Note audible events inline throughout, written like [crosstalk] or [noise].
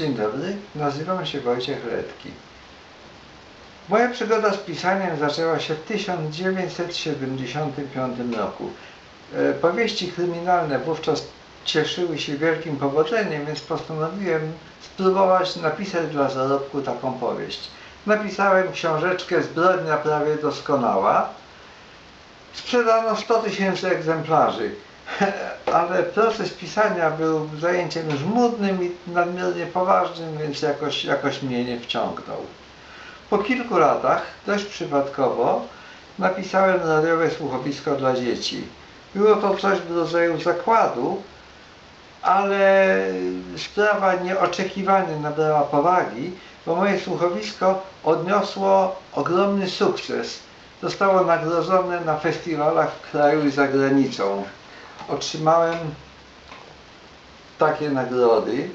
Dzień dobry, nazywam się Wojciech Redki. Moja przygoda z pisaniem zaczęła się w 1975 roku. E, Powieści kryminalne wówczas cieszyły się wielkim powodzeniem, więc postanowiłem spróbować napisać dla zarobku taką powieść. Napisałem książeczkę Zbrodnia prawie doskonała. Sprzedano 100 tysięcy egzemplarzy, [laughs] ale proces pisania był zajęciem żmudnym i nadmiernie poważnym, więc jakoś, jakoś mnie nie wciągnął. Po kilku latach, dość przypadkowo, napisałem radiowe słuchowisko dla dzieci. Było to coś w rodzaju zakładu, ale sprawa nieoczekiwanie nabrała powagi, bo moje słuchowisko odniosło ogromny sukces. Zostało nagrodzone na festiwalach w kraju i za granicą. Otrzymałem takie nagrody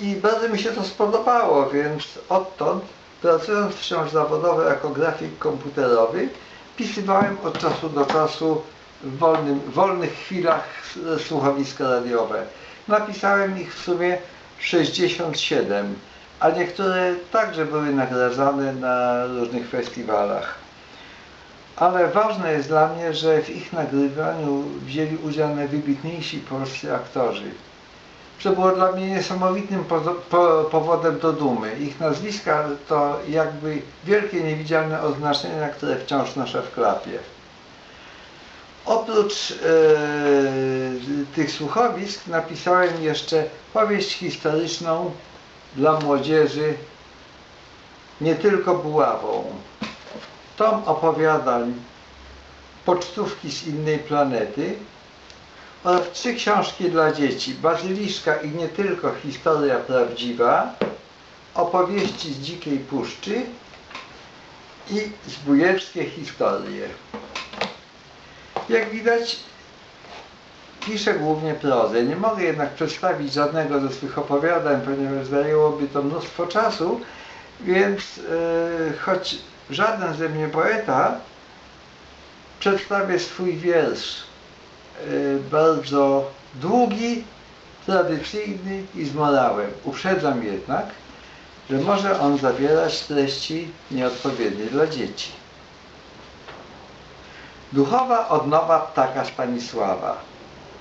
i bardzo mi się to spodobało, więc odtąd, pracując wciąż zawodowo jako grafik komputerowy, pisywałem od czasu do czasu w wolnym, wolnych chwilach słuchowiska radiowe. Napisałem ich w sumie 67, a niektóre także były nagradzane na różnych festiwalach. Ale ważne jest dla mnie, że w ich nagrywaniu wzięli udział najwybitniejsi polscy aktorzy. Co było dla mnie niesamowitym powodem do dumy. Ich nazwiska to jakby wielkie niewidzialne oznaczenia, które wciąż noszę w klapie. Oprócz e, tych słuchowisk napisałem jeszcze powieść historyczną dla młodzieży nie tylko buławą. Tom opowiadań Pocztówki z innej planety oraz trzy książki dla dzieci Bazyliszka i nie tylko historia prawdziwa opowieści z dzikiej puszczy i zbójeckie historie. Jak widać, piszę głównie prozę. Nie mogę jednak przedstawić żadnego ze swych opowiadań, ponieważ zajęłoby to mnóstwo czasu, więc e, choć żaden ze mnie poeta, przedstawię swój wiersz. e, bardzo długi, tradycyjny i z morałem. Uprzedzam jednak, że może on zawierać treści nieodpowiednie dla dzieci. Duchowa odnowa ptaka Stanisława.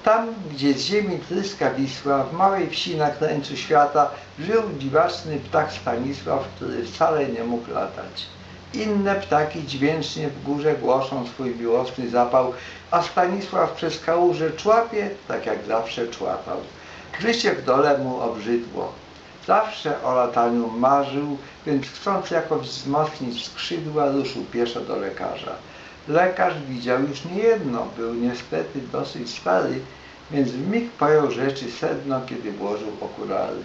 Tam, gdzie z ziemi tryska Wisła, w małej wsi na krańcu świata, żył dziwaczny ptak Stanisław, który wcale nie mógł latać. Inne ptaki dźwięcznie w górze głoszą swój miłosny zapał, a Stanisław przez kałuże człapie, tak jak zawsze człapał. Życie w dole mu obrzydło. Zawsze o lataniu marzył, więc chcąc jakoś wzmocnić skrzydła, ruszył pieszo do lekarza. Lekarz widział już niejedno, był niestety dosyć stary, więc w mig pojął rzeczy sedno, kiedy włożył okulary.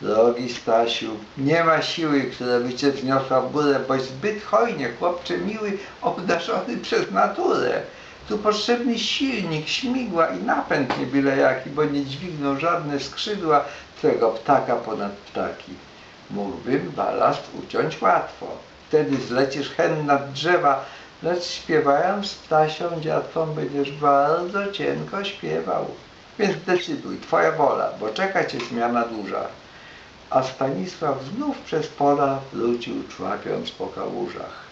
Drogi Stasiu, nie ma siły, która by cię wniosła w górę, boś zbyt hojnie, chłopcze miły, obdarzony przez naturę. Tu potrzebny silnik, śmigła i napęd nie byle jaki, bo nie dźwigną żadne skrzydła twego ptaka ponad ptaki. Mógłbym balast uciąć łatwo. Wtedy zlecisz hen nad drzewa, lecz śpiewając z ptasią dziatwą będziesz bardzo cienko śpiewał. Więc decyduj, twoja wola, bo czeka cię zmiana duża. A Stanisław znów przez pola wrócił, człapiąc po kałużach.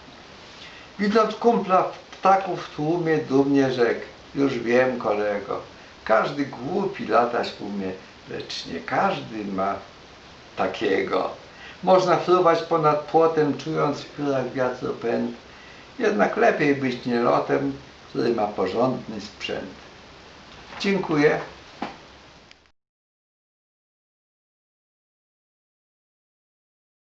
Widząc kumpla ptaków w tłumie, dumnie rzekł, już wiem kolego, każdy głupi latać umie, lecz nie każdy ma takiego. Można fruwać ponad płotem, czując w piórach wiatru pęd, jednak lepiej być nielotem, który ma porządny sprzęt. Dziękuję.